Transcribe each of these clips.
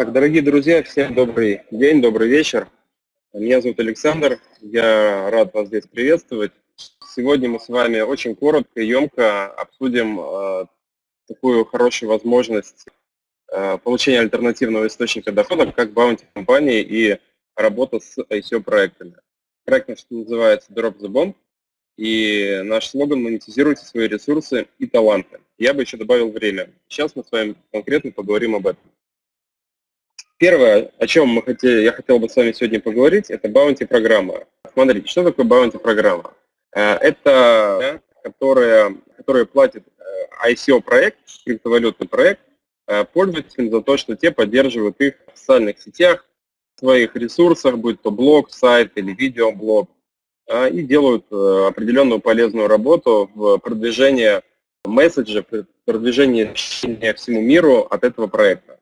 Так, дорогие друзья, всем добрый день, добрый вечер. Меня зовут Александр, я рад вас здесь приветствовать. Сегодня мы с вами очень коротко и емко обсудим э, такую хорошую возможность э, получения альтернативного источника дохода, как баунти компании и работа с ICO-проектами. Проект наш называется Drop the Bomb, и наш слоган «Монетизируйте свои ресурсы и таланты». Я бы еще добавил время. Сейчас мы с вами конкретно поговорим об этом. Первое, о чем мы хотели, я хотел бы с вами сегодня поговорить, это баунти-программа. Смотрите, что такое баунти-программа? Э, это которая, которая платит э, ICO-проект, криптовалютный проект, э, пользователям за то, что те поддерживают их в социальных сетях, в своих ресурсах, будь то блог, сайт или видеоблог, и делают определенную полезную работу в продвижении месседжа, продвижении всему миру от этого проекта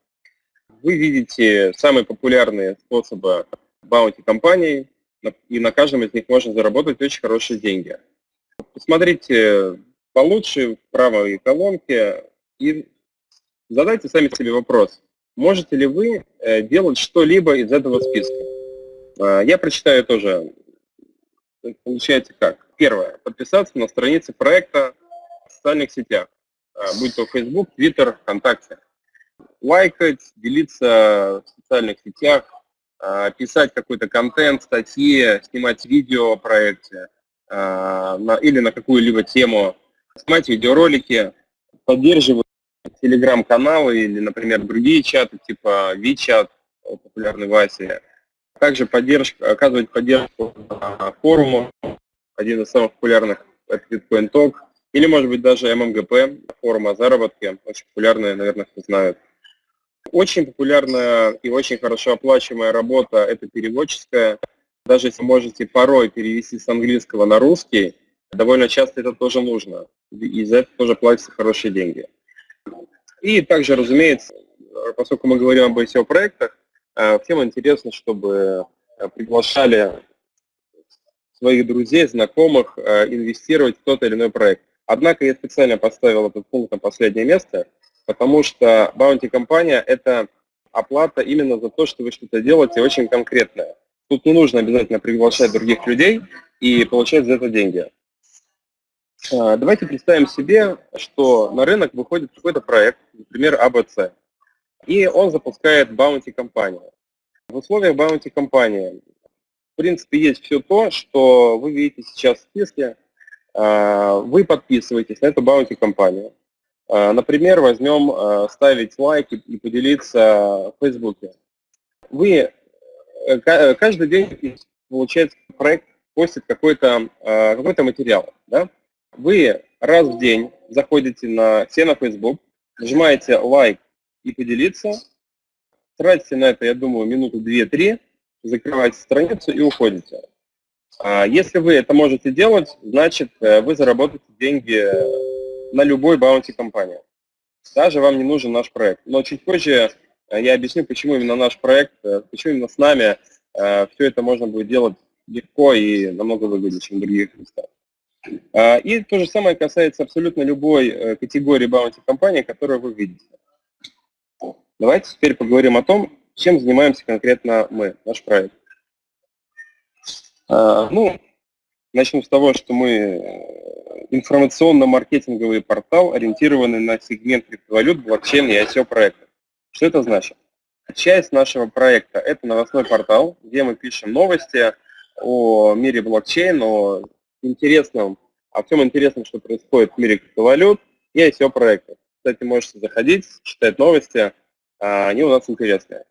вы видите самые популярные способы баунти компаний, и на каждом из них можно заработать очень хорошие деньги. Посмотрите получше в правой колонке и задайте сами себе вопрос, можете ли вы э, делать что-либо из этого списка. Э, я прочитаю тоже. Получается как? Первое. Подписаться на страницы проекта в социальных сетях, э, будь то Facebook, Twitter, ВКонтакте лайкать, делиться в социальных сетях, а, писать какой-то контент, статьи, снимать видео о проекте а, или на какую-либо тему, снимать видеоролики, поддерживать телеграм-каналы или, например, другие чаты типа WeChat, популярный в Азии. Также поддержка, оказывать поддержку форуму, один из самых популярных это Bitcoin Talk, или, может быть, даже ММГП, форум о заработке, очень популярный, наверное, все знают. Очень популярная и очень хорошо оплачиваемая работа – это переводческая. Даже если можете порой перевести с английского на русский, довольно часто это тоже нужно. И за это тоже платятся хорошие деньги. И также, разумеется, поскольку мы говорим об SEO-проектах, э, всем интересно, чтобы э, приглашали своих друзей, знакомых э, инвестировать в тот или иной проект. Однако я специально поставил этот пункт на последнее место – потому что баунти-компания – это оплата именно за то, что вы что-то делаете очень конкретное. Тут не нужно обязательно приглашать других людей и получать за это деньги. А, давайте представим себе, что на рынок выходит какой-то проект, например, ABC, и он запускает баунти-компанию. В условиях баунти-компании, в принципе, есть все то, что вы видите сейчас в списке. А, вы подписываетесь на эту баунти-компанию. Э, например, возьмем э, ставить лайки и поделиться в Фейсбуке. Вы э, каждый день, получается, проект постит какой-то какой, -то, материал. Да? Вы раз в день заходите на все на Facebook, нажимаете лайк и поделиться, тратите на это, я думаю, минуту две-три, закрываете страницу и уходите. А если вы это можете делать, значит, вы заработаете деньги на любой баунти компании. Даже вам не нужен наш проект. Но чуть позже э, я объясню, почему именно наш проект, э, почему именно с нами э, все это можно будет делать легко и намного выгоднее, чем в других местах. И то же самое касается абсолютно любой категории баунти компании, которую вы видите. Давайте теперь поговорим о том, чем занимаемся конкретно мы, наш проект. Ну, начну с того, что мы информационно-маркетинговый портал, ориентированный на сегмент криптовалют, блокчейн и ICO проектов. Что это значит? Часть нашего проекта – это новостной портал, где мы пишем новости о мире блокчейн, о интересном, о всем интересном, что происходит в мире криптовалют и ICO проектов. Кстати, можете заходить, читать новости, а, они у нас интересные.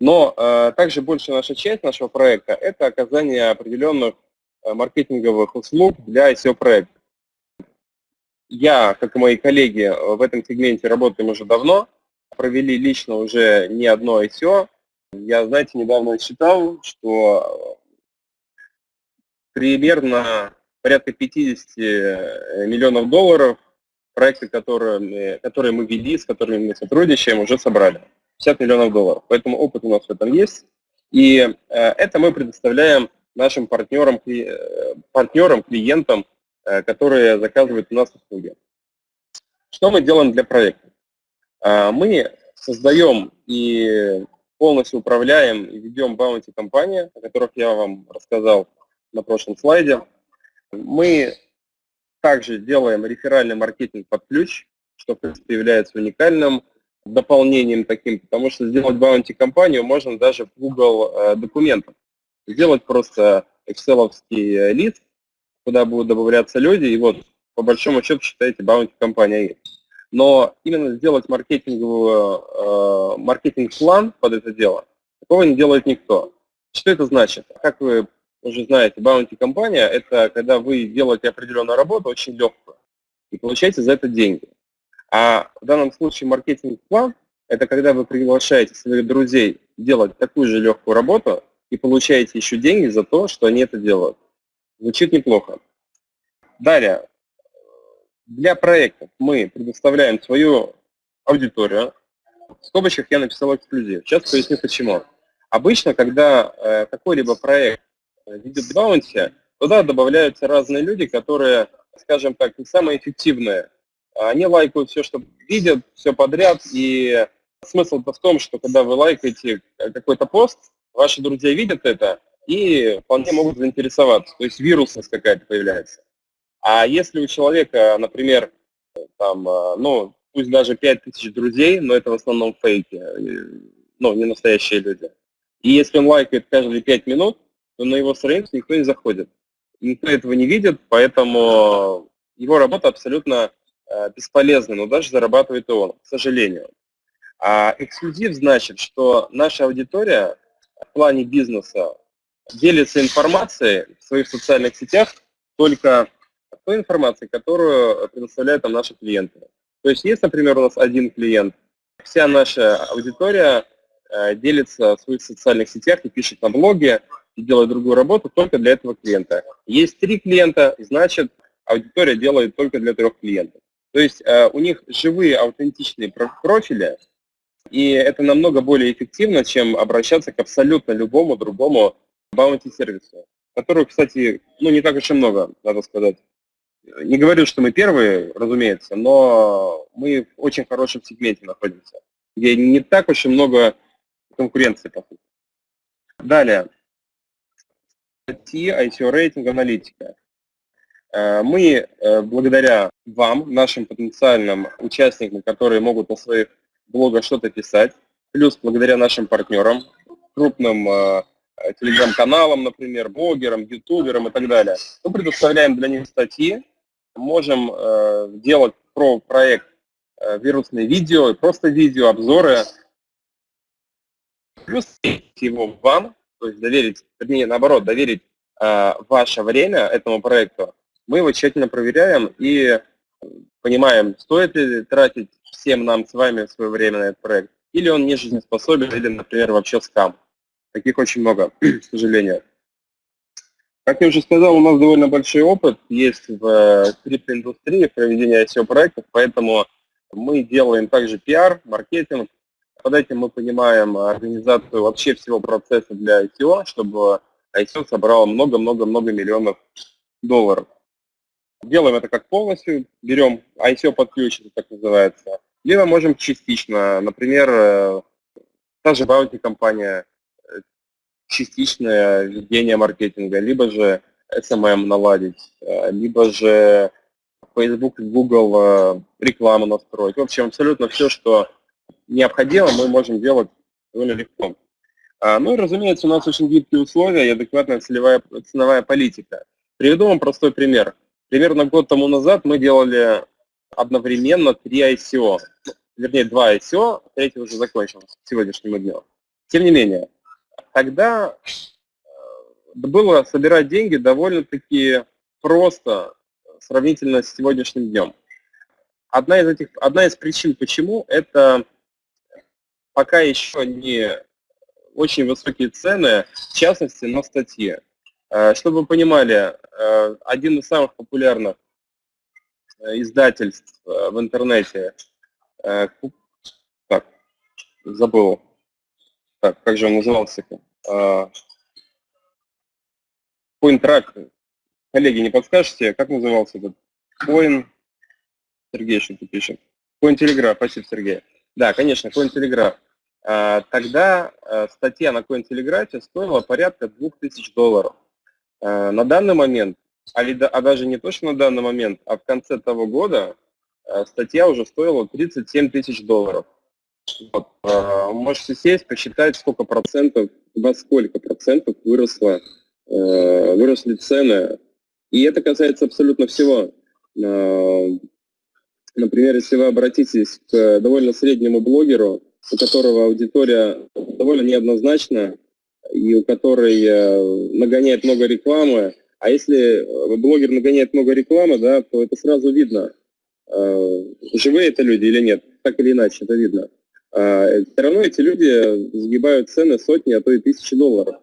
Но а, также большая наша часть нашего проекта – это оказание определенных маркетинговых услуг для ICO проектов. Я, как и мои коллеги, э, в этом сегменте работаем уже давно, провели лично уже не одно ICO. Я, знаете, недавно считал, что примерно порядка 50 э, миллионов долларов проекты, которые, которые мы вели, с которыми мы сотрудничаем, уже собрали. 50 миллионов долларов. Поэтому опыт у нас в этом есть. И э, это мы предоставляем нашим партнерам, партнерам клиентам Э, которые заказывают у нас услуги. Что мы делаем для проекта? А, мы создаем и полностью управляем и ведем баунти компании, о которых я вам рассказал на прошлом слайде. Мы также делаем реферальный маркетинг под ключ, что, в принципе, является уникальным дополнением таким, потому что сделать баунти компанию можно даже в Google э, документах. Сделать просто excel лист, куда будут добавляться люди, и вот по большому счету считаете баунти компания есть. Но именно сделать маркетинговую, э, маркетинг-план под это дело, такого не делает никто. Что это значит? Как вы уже знаете, баунти-компания – это когда вы делаете определенную работу, очень легкую, и получаете за это деньги. А в данном случае маркетинг-план – это когда вы приглашаете своих друзей делать такую же легкую работу и получаете еще деньги за то, что они это делают. Звучит неплохо. Далее, для проектов мы предоставляем свою аудиторию. В скобочках я написал эксклюзив. Сейчас поясню почему. Обычно, когда э, какой-либо проект видит баунти, туда добавляются разные люди, которые, скажем так, не самые эффективные. Они лайкают все, что видят, все подряд, и смысл в том, что когда вы лайкаете какой-то пост, ваши друзья видят это и вполне могут заинтересоваться, то есть вирусность какая-то появляется. А если у человека, например, там, ну, пусть даже 5000 друзей, но это в основном фейки, ну, не настоящие люди. И если он лайкает каждые 5 минут, то на его страницу никто не заходит. Никто этого не видит, поэтому его работа абсолютно э, бесполезна, но даже зарабатывает и он, к сожалению. А эксклюзив значит, что наша аудитория в плане бизнеса делится информацией в своих социальных сетях только той информацией, которую предоставляют там наши клиенты. То есть есть, например, у нас один клиент, вся наша аудитория э, делится в своих социальных сетях и пишет на блоге, и делает другую работу только для этого клиента. Есть три клиента, значит, аудитория делает только для трех клиентов. То есть э, у них живые аутентичные профили, и это намного более эффективно, чем обращаться к абсолютно любому другому баунти-сервису, которых, кстати, ну не так уж и много, надо сказать. Не говорю, что мы первые, разумеется, но мы в очень хорошем сегменте находимся, где не так уж и много конкуренции, по сути. Далее, статьи ICO-рейтинг аналитика. Э, мы э, благодаря вам, нашим потенциальным участникам, которые могут на своих блогах что-то писать, плюс благодаря нашим партнерам, крупным э, телеграм-каналам, например, блогерам, ютуберам и так далее, мы предоставляем для них статьи, можем делать про проект вирусные видео, просто видео, обзоры, плюс его вам, то есть доверить, вернее, наоборот, доверить э, ваше время этому проекту, мы его тщательно проверяем и понимаем, стоит ли тратить всем нам с вами свое время на этот проект, или он не жизнеспособен, или, например, вообще скам. Таких очень много, к сожалению. Как я уже сказал, у нас довольно большой опыт есть в э, криптоиндустрии в проведении ICO-проектов, поэтому мы делаем также пиар, маркетинг, под этим мы понимаем организацию вообще всего процесса для ICO, чтобы ICO собрало много-много-много миллионов долларов. Делаем это как полностью, берем ICO под ключ, это так называется, либо можем частично, например, э, та же Bounty компания, э, частичное ведение маркетинга, либо же SMM наладить, э, либо же Facebook и Google рекламу настроить. В общем, абсолютно все, что необходимо, мы можем делать довольно легко. А, ну и, разумеется, у нас очень гибкие условия и адекватная целевая, ценовая политика. Приведу вам простой пример. Примерно год тому назад мы делали одновременно три ICO. Вернее, два ICO, третий уже закончился к сегодняшнему дню. Тем не менее, тогда э, было собирать деньги довольно-таки просто сравнительно с сегодняшним днем. Одна из, этих, одна из причин, почему, это пока еще не очень высокие цены, в частности, на статьи. Э, чтобы вы понимали, э, один из самых популярных э, издательств в интернете, так, забыл, так, как же он назывался? CoinTrack. Коллеги, не подскажете, как назывался этот? Coin... Сергей что-то пишет. Cointelegraph, спасибо, Сергей. Да, конечно, Cointelegraph. тогда статья на Cointelegraph стоила порядка 2000 долларов. На данный момент, а, а даже не точно на данный момент, а в конце того года статья уже стоила 37 тысяч долларов. Вот. Можете сесть, посчитать, сколько процентов, во сколько процентов выросло, выросли цены. И это касается абсолютно всего. Например, если вы обратитесь к довольно среднему блогеру, у которого аудитория довольно неоднозначна и у которой э, нагоняет много рекламы, а если блогер нагоняет много рекламы, да, то это сразу видно, э, живые это люди или нет, так или иначе, это видно. А, все равно эти люди сгибают цены сотни, а то и тысячи долларов.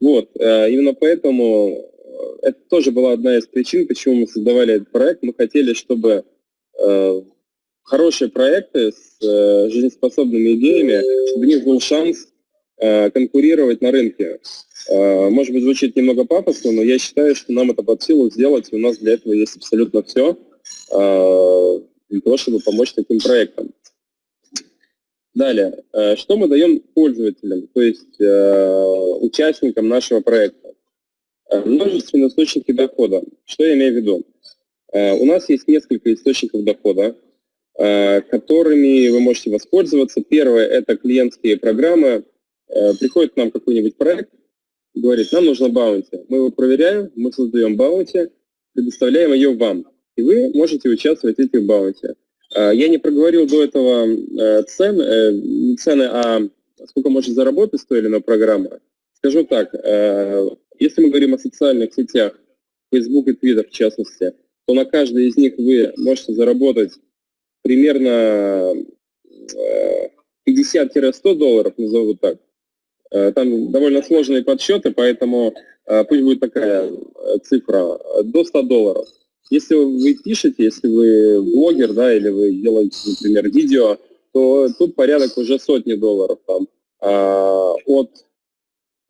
Вот, э, именно поэтому это тоже была одна из причин, почему мы создавали этот проект. Мы хотели, чтобы Э, хорошие проекты с э, жизнеспособными идеями, чтобы у них был шанс э, конкурировать на рынке. Может быть, звучит немного пафосно, но я считаю, что нам это под силу сделать, у нас для этого есть абсолютно все для того, чтобы помочь таким проектам. Далее, что мы даем пользователям, то есть участникам нашего проекта? Множественные источники дохода. Что я имею в виду? Э, у нас есть несколько источников дохода, э, которыми вы можете воспользоваться. Первое – это клиентские программы. Э, приходит к нам какой-нибудь проект, говорит, нам нужно баунти. Мы его проверяем, мы создаем баунти, предоставляем ее вам. И вы можете участвовать в этих баунти. Я не проговорил до этого цены, цены, а сколько может заработать стоили на программа. Скажу так, если мы говорим о социальных сетях, Facebook и Twitter в частности, то на каждой из них вы можете заработать примерно 50-100 э, долларов, назову так. Э, там довольно сложные подсчеты, поэтому э, пусть будет такая цифра, до 100 долларов. Если вы пишете, если вы блогер, да, или вы делаете, например, видео, то тут порядок уже сотни долларов. Там, от,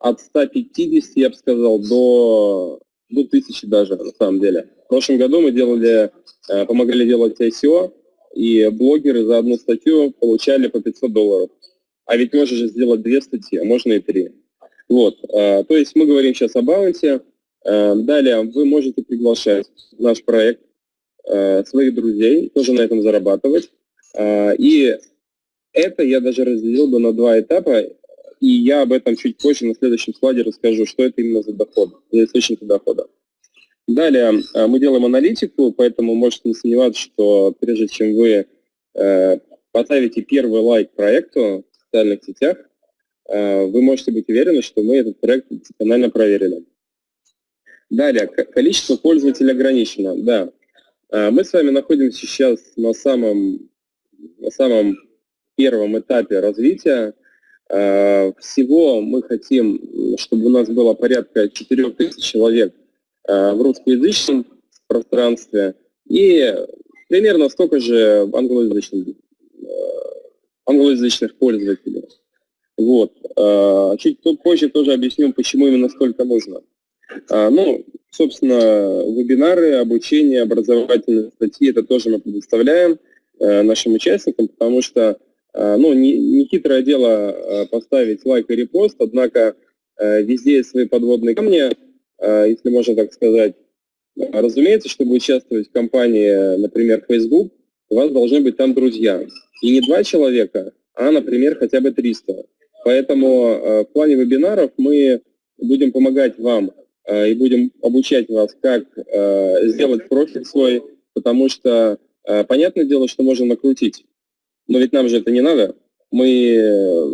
от 150, я бы сказал, до, до 1000 даже, на самом деле. В прошлом году мы делали, э, помогали делать ICO, и блогеры за одну статью получали по 500 долларов. А ведь можно же сделать две статьи, а можно и три. Вот, э, то есть мы говорим сейчас о баунте. Э, далее вы можете приглашать в наш проект своих друзей, тоже на этом зарабатывать. И это я даже разделил бы на два этапа, и я об этом чуть позже на следующем слайде расскажу, что это именно за доход, за источники дохода. Далее мы делаем аналитику, поэтому можете не сомневаться, что прежде чем вы поставите первый лайк проекту социальных сетях, э, вы можете быть уверены, что мы этот проект досконально проверили. Далее, количество пользователей ограничено. Да, мы с вами находимся сейчас на самом, на самом первом этапе развития. Всего мы хотим, чтобы у нас было порядка 4000 человек Э, в русскоязычном пространстве и примерно столько же англоязычных, э, англоязычных пользователей. Вот. Э, чуть позже тоже объясню, почему именно столько нужно. Ну, собственно, вебинары, обучение, образовательные статьи, это тоже мы предоставляем нашим участникам, потому что, ну, не, не хитрое дело поставить лайк и репост, однако везде есть свои подводные камни, Э, если можно так сказать. Разумеется, чтобы участвовать в компании, например, Facebook, у вас должны быть там друзья. И не два человека, а, например, хотя бы 300. Поэтому э, в плане вебинаров мы будем помогать вам э, и будем обучать вас, как сделать профиль свой, потому что понятное дело, что можно накрутить. Но ведь нам же это не надо. Мы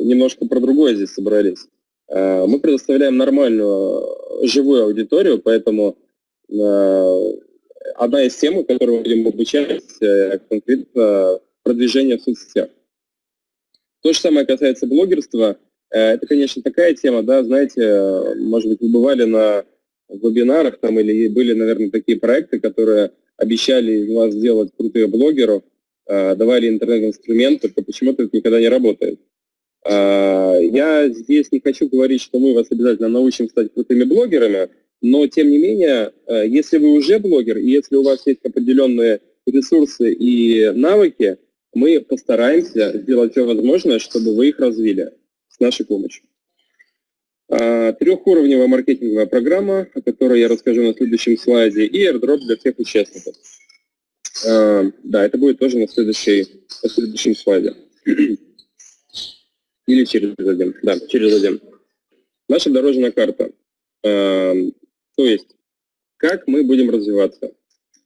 немножко про другое здесь собрались. Э, мы предоставляем нормальную э, живую аудиторию, поэтому э, одна из тем, которую мы будем обучать, конкретно продвижение в соцсетях. То же самое касается блогерства. Это, конечно, такая тема, да, знаете, может быть, вы бывали на вебинарах там или были, наверное, такие проекты, которые обещали из вас сделать крутых блогеров, давали интернет-инструменты, только почему-то это никогда не работает. А, я здесь не хочу говорить, что мы вас обязательно научим стать крутыми блогерами, но тем не менее, э, если вы уже блогер, и если у вас есть определенные ресурсы и навыки, мы постараемся сделать все возможное, чтобы вы их развили с нашей помощью. А, трехуровневая маркетинговая программа, о которой я расскажу на следующем слайде, и airdrop для всех участников. А, да, это будет тоже на, следующей, на следующем слайде. Или через один. Да, через один. Наша дорожная карта. А, то есть, как мы будем развиваться.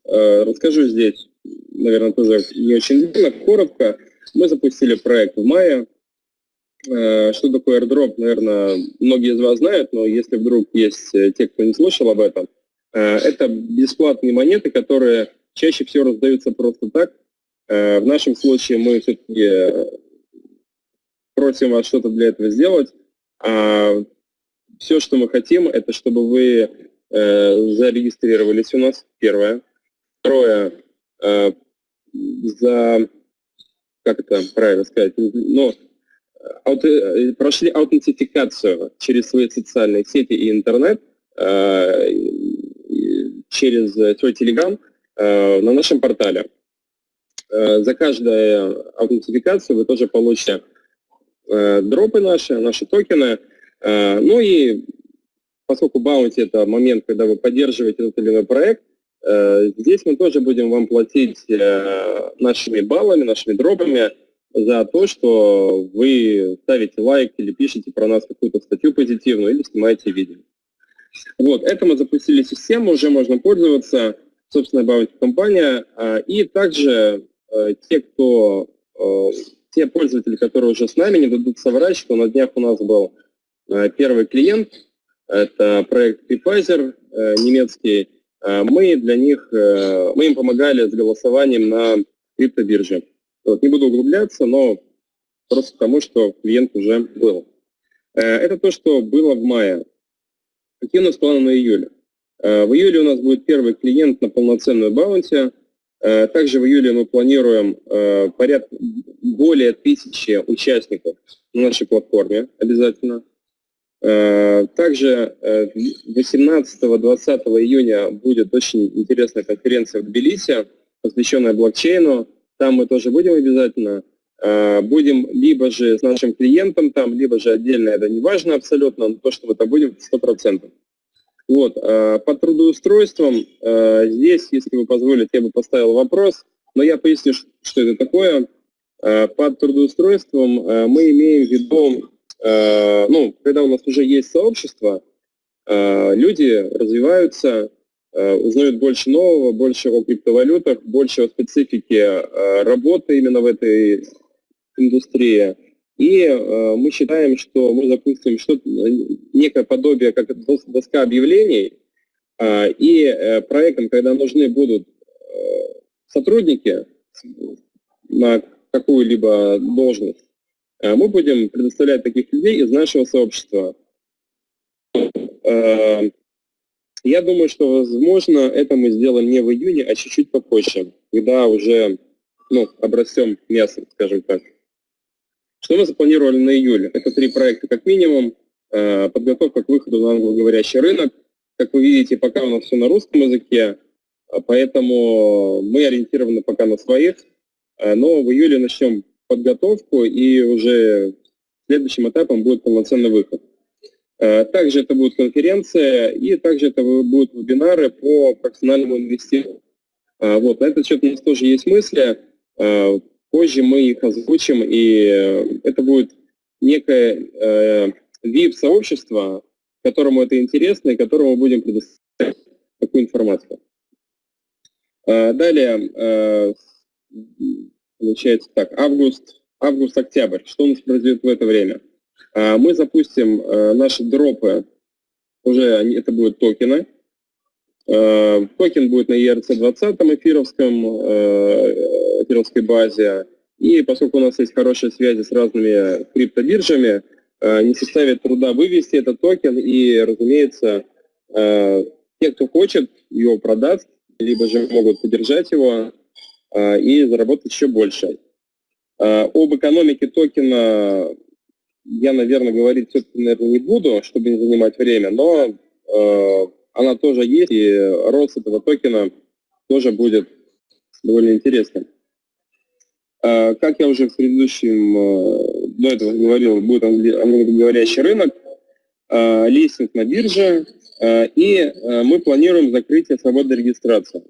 Расскажу здесь, наверное, тоже не очень длинно, коротко. Мы запустили проект в мае, Э, что такое airdrop, наверное, многие из вас знают, но если вдруг есть э, те, кто не слышал об этом, э, это бесплатные монеты, которые чаще всего раздаются просто так. В нашем случае мы все-таки просим вас что-то для этого сделать. А все, что мы хотим, это чтобы вы зарегистрировались у нас, первое. Второе, за, как это правильно сказать, ну, Э, прошли аутентификацию через свои социальные сети и интернет, э, через свой Telegram э, на нашем портале. За каждую аутентификацию вы тоже получите дропы наши, наши токены. Ну и поскольку баунти это момент, когда вы поддерживаете тот или иной проект, здесь мы тоже будем вам платить нашими баллами, нашими дропами, за то, что вы ставите лайк или пишете про нас какую-то статью позитивную или снимаете видео. Вот, это мы запустили систему, уже можно пользоваться, собственно, Bounty компания. А, и также э, те, кто, э, те пользователи, которые уже с нами, не дадут соврать, что на днях у нас был э, первый клиент, это проект Creepizer немецкий. Мы для них, мы им помогали с голосованием на криптобирже. Вот, не буду углубляться, но просто потому, что клиент уже был. Э, это то, что было в мае. Какие у нас планы на июле? Э, в июле у нас будет первый клиент на полноценную баунти. Э, также в июле мы планируем порядка более тысячи участников на нашей платформе обязательно. Также 18-20 июня будет очень интересная конференция в Тбилиси, посвященная блокчейну. Там мы тоже будем обязательно. А, будем либо же с нашим клиентом там, либо же отдельно, это не важно абсолютно, но то, что мы там будем, 100%. Вот, по трудоустройствам, здесь, если вы позволите, я бы поставил вопрос, но я поясню, что это такое. Под трудоустройством мы имеем в виду, ну, когда у нас уже есть сообщество, люди развиваются, Э, узнают больше нового, больше о криптовалютах, больше о специфике э, работы именно в этой индустрии. И э, мы считаем, что мы запустим что-то, некое подобие, как доска объявлений, и проектам, когда нужны будут сотрудники на какую-либо должность, мы будем предоставлять таких людей из нашего сообщества. Я думаю, что, возможно, это мы сделаем не в июне, а чуть-чуть попозже, когда уже ну, обрастем мясом, скажем так. Что мы запланировали на июле? Это три проекта как минимум. Э, подготовка к выходу на англоговорящий рынок. Как вы видите, пока у нас все на русском языке, э, поэтому мы ориентированы пока на своих. Э, но в июле начнем подготовку, и уже следующим этапом будет полноценный выход. Э, также это будет конференция, и также это будут вебинары по профессиональному инвестированию. Э, вот, на этот счет у нас тоже есть мысли. Э, позже мы их озвучим, и это будет некое VIP-сообщество, которому это интересно, и которому мы будем предоставлять такую информацию. Далее, получается так, август, август-октябрь. Что у нас произойдет в это время? А, мы запустим э, наши дропы, уже это будут токены. Э, токен будет на ERC-20 эфировском, эфировской базе. И поскольку у нас есть хорошие связи с разными криптобиржами, не составит труда вывести этот токен и, разумеется, те, кто хочет, его продаст, либо же могут поддержать его и заработать еще больше. Об экономике токена я, наверное, говорить все-таки, наверное, не буду, чтобы не занимать время, но э, она тоже есть, и рост этого токена тоже будет довольно интересным. Как я уже в предыдущем, до этого говорил, будет англоговорящий рынок, листинг на бирже, и мы планируем закрытие свободной регистрации.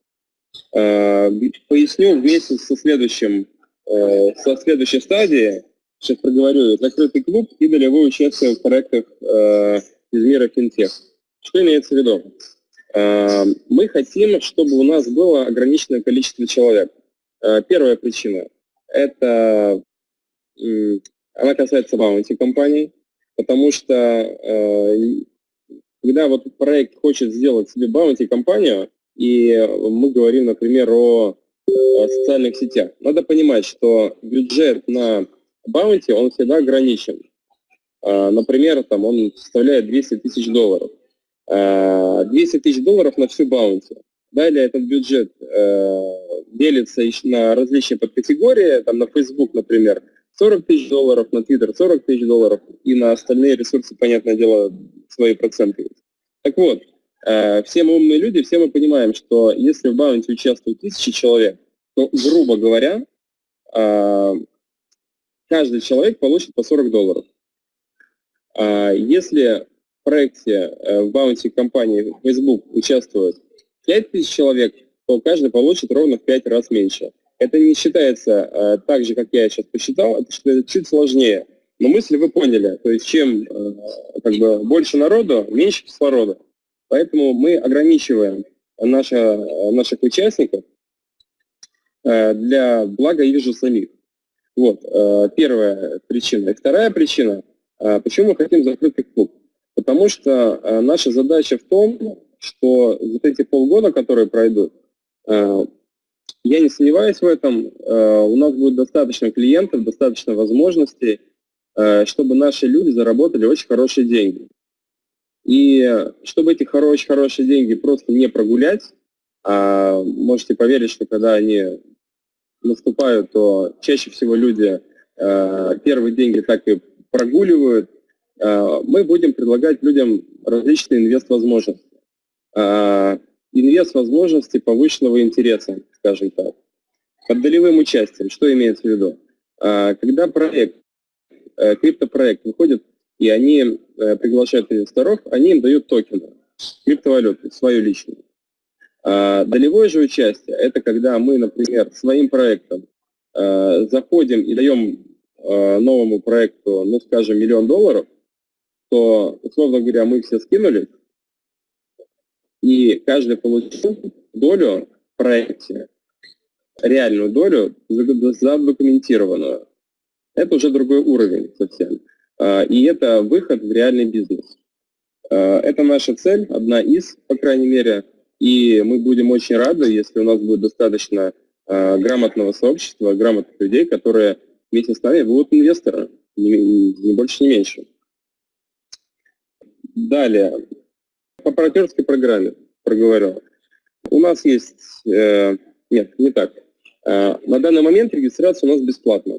Поясню вместе со следующим, со следующей стадией, сейчас проговорю, закрытый клуб и долевое участие в проектах из мира финтех. Что имеется в виду? Э, мы хотим, чтобы у нас было ограниченное количество человек. Э, первая причина – это она касается баунти компаний, потому что э, когда вот проект хочет сделать себе баунти компанию, и мы говорим, например, о социальных сетях, надо понимать, что бюджет на баунти, он всегда ограничен. Например, там он составляет 200 тысяч долларов. 200 тысяч долларов на всю баунти. Далее этот бюджет э, делится на различные подкатегории, там на Facebook, например, 40 тысяч долларов, на Twitter 40 тысяч долларов, и на остальные ресурсы, понятное дело, свои проценты. Так вот, э, все мы умные люди, все мы понимаем, что если в баунти участвуют тысячи человек, то, грубо говоря, э, каждый человек получит по 40 долларов. А если проекте э, в баунти компании Facebook участвует 5000 человек, то каждый получит ровно в 5 раз меньше. Это не считается э, так же, как я сейчас посчитал, это считается чуть сложнее. Но мысль вы поняли, то есть чем э, как бы, больше народу, меньше кислорода. Поэтому мы ограничиваем наша, наших участников для блага их же самих. Вот, первая причина. И вторая причина, почему мы хотим закрытый клуб. Потому что э, наша задача в том, что вот эти полгода, которые пройдут, э, я не сомневаюсь в этом, э, у нас будет достаточно клиентов, достаточно возможностей, э, чтобы наши люди заработали очень хорошие деньги. И чтобы эти очень хорошие деньги просто не прогулять, а можете поверить, что когда они наступают, то чаще всего люди э, первые деньги так и прогуливают, Э, мы будем предлагать людям различные инвест-возможности. Э, инвест-возможности повышенного интереса, скажем так. Под долевым участием, что имеется в виду? Э, когда проект, криптопроект выходит, и они приглашают инвесторов, они им дают токены, криптовалюты, свою личную. Долевое же участие – это когда мы, например, своим проектом заходим и даем новому проекту, ну, скажем, миллион долларов, что, условно говоря, мы все скинули, и каждый получил долю в проекте, реальную долю, задокументированную. Это уже другой уровень совсем. А, и это выход в реальный бизнес. А, это наша цель, одна из, по крайней мере, и мы будем очень рады, если у нас будет достаточно а, грамотного сообщества, грамотных людей, которые вместе с нами будут инвесторы, не, больше, не меньше. Далее, по партнерской программе проговорил. У нас есть, э, нет, не так. На данный момент регистрация у нас бесплатна.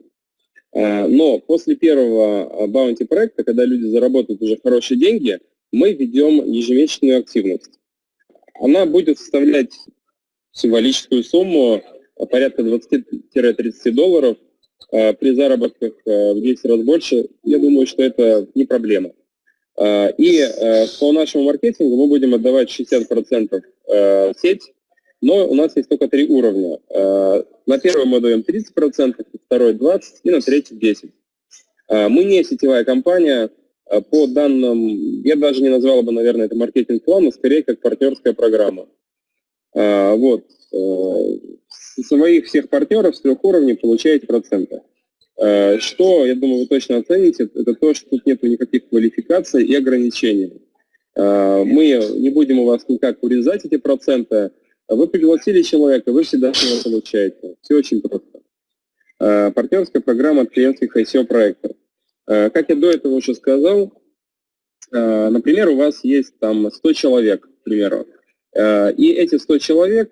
Э, но после первого баунти проекта, когда люди заработают уже хорошие деньги, мы ведем ежемесячную активность. Она будет составлять символическую сумму порядка 20-30 долларов. Э, при заработках э, в 10 раз больше, я думаю, что это не проблема. Э, и э, по нашему маркетингу мы будем отдавать 60% э, в сеть, но у нас есть только три уровня. На первый мы даем 30%, на второй 20% и на третий 10%. Мы не сетевая компания, по данным, я даже не назвал бы, наверное, это маркетинг-план, но скорее как партнерская программа. Вот. Своих всех партнеров с трех уровней получаете проценты. Э, что, я думаю, вы точно оцените, это то, что тут нет никаких квалификаций и ограничений. Э, мы не будем у вас никак урезать эти проценты. Вы пригласили человека, вы всегда его получаете. Все очень просто. Э, партнерская программа клиентских ICO проектов. Как я до этого уже сказал, например, у вас есть там 100 человек, к примеру, и эти 100 человек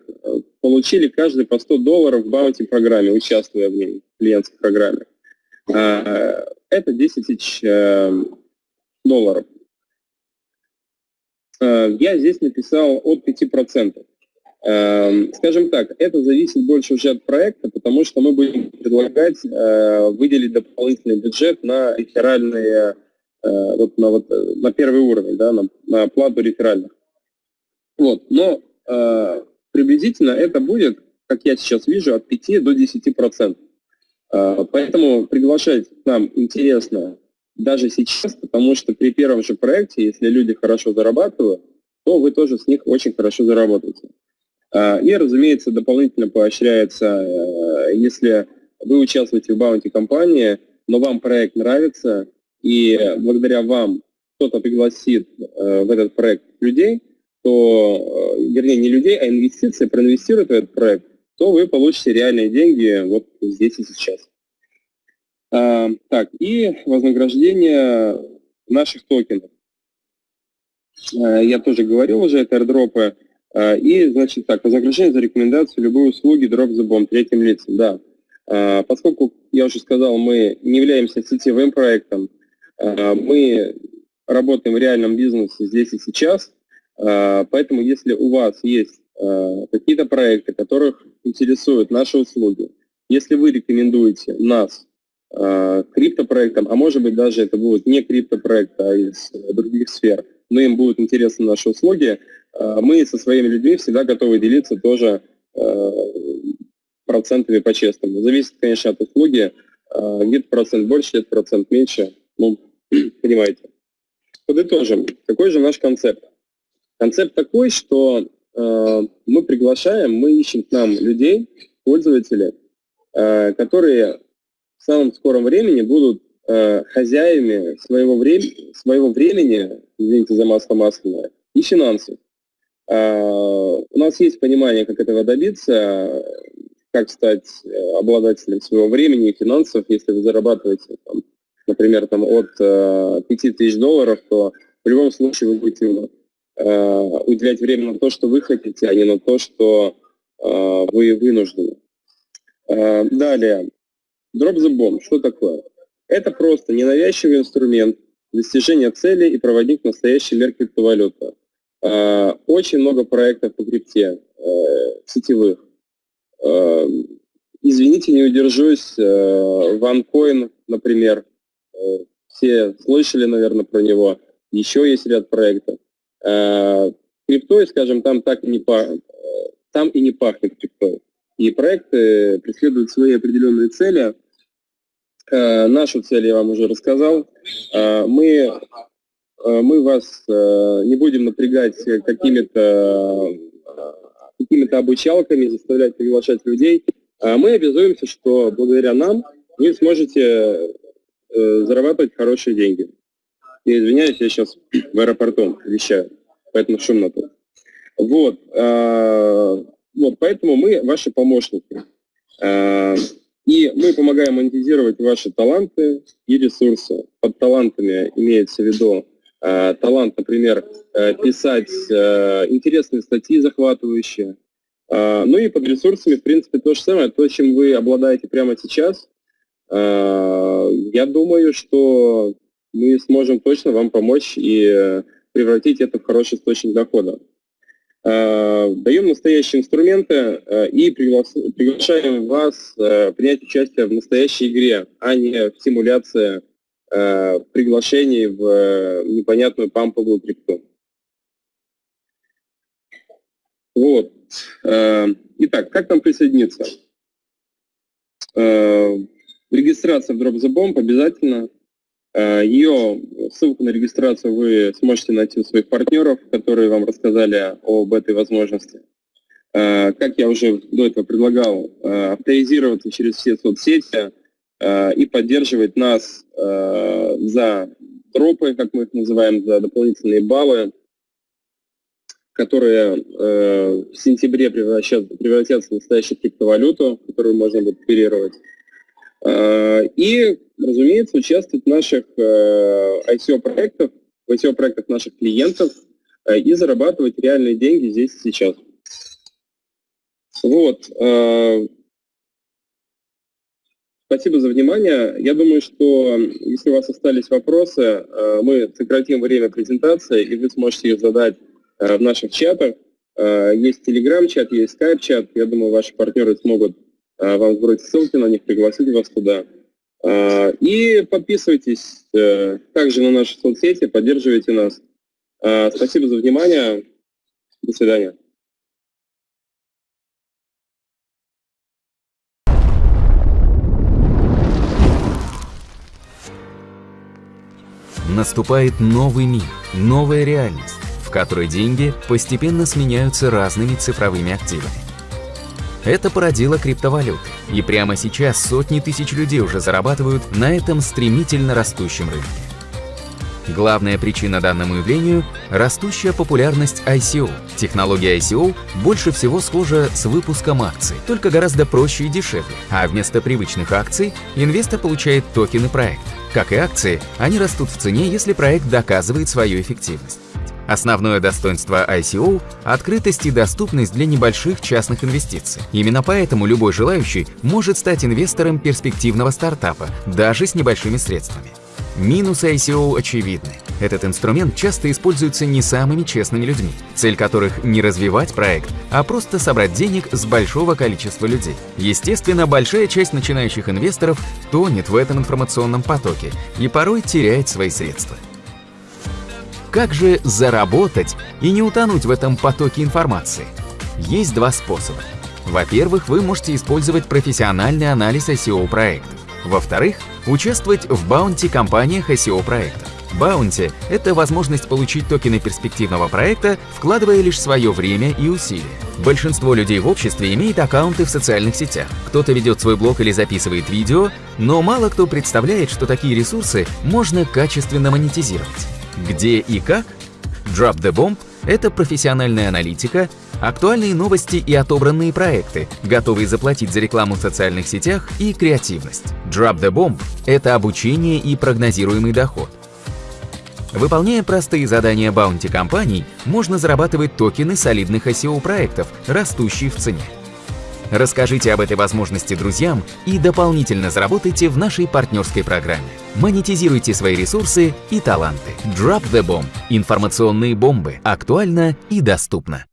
получили каждый по 100 долларов в баунти программе, участвуя в ней, в клиентской программе. А, это 10 тысяч э, долларов. А, я здесь написал от 5%. Эм, скажем так, это зависит больше уже от проекта, потому что мы будем предлагать э, выделить дополнительный бюджет на реферальные, э, вот на, вот, на первый уровень, да, на, на плату реферальных. Вот, но э, приблизительно это будет, как я сейчас вижу, от 5 до 10 процентов. Поэтому приглашать нам интересно даже сейчас, потому что при первом же проекте, если люди хорошо зарабатывают, то вы тоже с них очень хорошо заработаете. А, и, разумеется, дополнительно поощряется, э, если вы участвуете в баунти-компании, но вам проект нравится, и благодаря вам кто-то пригласит э, в этот проект людей, то, э, вернее, не людей, а инвестиции, проинвестируют в этот проект, то вы получите реальные деньги вот здесь и сейчас. А, так, и вознаграждение наших токенов. Я тоже говорил уже, это airdropы и, значит, так, вознаграждение за рекомендацию любой услуги Bomb третьим лицам, да. А, поскольку, я уже сказал, мы не являемся сетевым проектом, а, мы работаем в реальном бизнесе здесь и сейчас, поэтому если у вас есть какие-то проекты, которых интересуют наши услуги, если вы рекомендуете нас криптопроектам, а может быть даже это будет не криптопроект, а из других сфер, но им будут интересны наши услуги, мы со своими людьми всегда готовы делиться тоже э, процентами по-честному. Зависит, конечно, от услуги. Э, где-то процент больше, где-то процент меньше. Ну, понимаете. Подытожим. Какой же наш концепт? Концепт такой, что мы приглашаем, мы ищем к нам людей, пользователей, которые в самом скором времени будут хозяевами своего, времени, своего времени, извините за масло масляное, и финансов. А, у нас есть понимание, как этого добиться, как стать э, обладателем своего времени и финансов. Если вы зарабатываете, там, например, там, от 5 э, тысяч долларов, то в любом случае вы будете э, уделять время на то, что вы хотите, а не на то, что вы вынуждены. Далее. Drop the bomb. Что такое? Это просто ненавязчивый инструмент достижения цели и проводник настоящей мер криптовалюты. Э, очень много проектов по крипте, э, сетевых. Э, извините, не удержусь. OneCoin, например. Все слышали, наверное, про него. Еще есть ряд проектов. Криптой, скажем, там так и не пахнет. Там и не пахнет криптой. И проекты преследуют свои определенные цели. Нашу цель я вам уже рассказал. Мы мы вас э, не будем напрягать какими-то какими-то обучалками, заставлять приглашать людей. А мы обязуемся, что благодаря нам вы сможете э, зарабатывать хорошие деньги. Я извиняюсь, я сейчас в аэропорту вещаю, поэтому шумно тут. Вот, вот, поэтому мы ваши помощники. И мы помогаем монетизировать ваши таланты и ресурсы. Под талантами имеется в виду Э, талант, например, э, писать э, интересные статьи захватывающие. Ну и под ресурсами, в принципе, то же самое, то, чем вы обладаете прямо сейчас. Я думаю, что мы сможем точно вам помочь и превратить это в хороший источник дохода. Даем настоящие инструменты и приглашаем вас принять участие в настоящей игре, а не в симуляции э, приглашений в э, непонятную памповую крипту. Вот. Э, итак, как нам присоединиться? Э, регистрация в Drop the Bomb обязательно. Ее ссылку на регистрацию вы сможете найти у своих партнеров, которые вам рассказали об этой возможности. Как я уже до этого предлагал, авторизироваться через все соцсети и поддерживать нас э, за тропы, как мы их называем, за дополнительные баллы, которые э, в сентябре превратятся, в настоящую криптовалюту, которую можно будет оперировать. Э, и, разумеется, участвовать в наших э, ICO-проектах, в ICO-проектах наших клиентов э, и зарабатывать реальные деньги здесь и сейчас. Вот. Э, Спасибо за внимание. Я думаю, что если у вас остались вопросы, э, мы сократим время презентации, и вы сможете их задать э, в наших чатах. Есть телеграм-чат, есть скайп-чат. Я думаю, ваши партнеры смогут вам сбросить ссылки на них, пригласить вас туда. И подписывайтесь также на наши соцсети, поддерживайте нас. Спасибо за внимание. До свидания. Наступает новый мир, новая реальность, в которой деньги постепенно сменяются разными цифровыми активами. Это породило криптовалюты, и прямо сейчас сотни тысяч людей уже зарабатывают на этом стремительно растущем рынке. Главная причина данному явлению – растущая популярность ICO. Технология ICO больше всего схожа с выпуском акций, только гораздо проще и дешевле, а вместо привычных акций инвестор получает токены проекта. Как и акции, они растут в цене, если проект доказывает свою эффективность. Основное достоинство ICO – открытость и доступность для небольших частных инвестиций. Именно поэтому любой желающий может стать инвестором перспективного стартапа, даже с небольшими средствами. Минусы ICO очевидны. Этот инструмент часто используется не самыми честными людьми, цель которых не развивать проект, а просто собрать денег с большого количества людей. Естественно, большая часть начинающих инвесторов тонет в этом информационном потоке и порой теряет свои средства. Как же заработать и не утонуть в этом потоке информации? Есть два способа. Во-первых, вы можете использовать профессиональный анализ ICO проектов. Во-вторых, участвовать в баунти-компаниях SEO-проектов. Баунти – это возможность получить токены перспективного проекта, вкладывая лишь свое время и усилия. Большинство людей в обществе имеет аккаунты в социальных сетях. Кто-то ведет свой блог или записывает видео, но мало кто представляет, что такие ресурсы можно качественно монетизировать. Где и как? Drop the Bomb – это профессиональная аналитика, актуальные новости и отобранные проекты, готовые заплатить за рекламу в социальных сетях и креативность. Drop the Bomb – это обучение и прогнозируемый доход. Выполняя простые задания баунти-компаний, можно зарабатывать токены солидных SEO-проектов, растущие в цене. Расскажите об этой возможности друзьям и дополнительно заработайте в нашей партнерской программе. Монетизируйте свои ресурсы и таланты. Drop the Bomb – информационные бомбы. Актуально и доступно.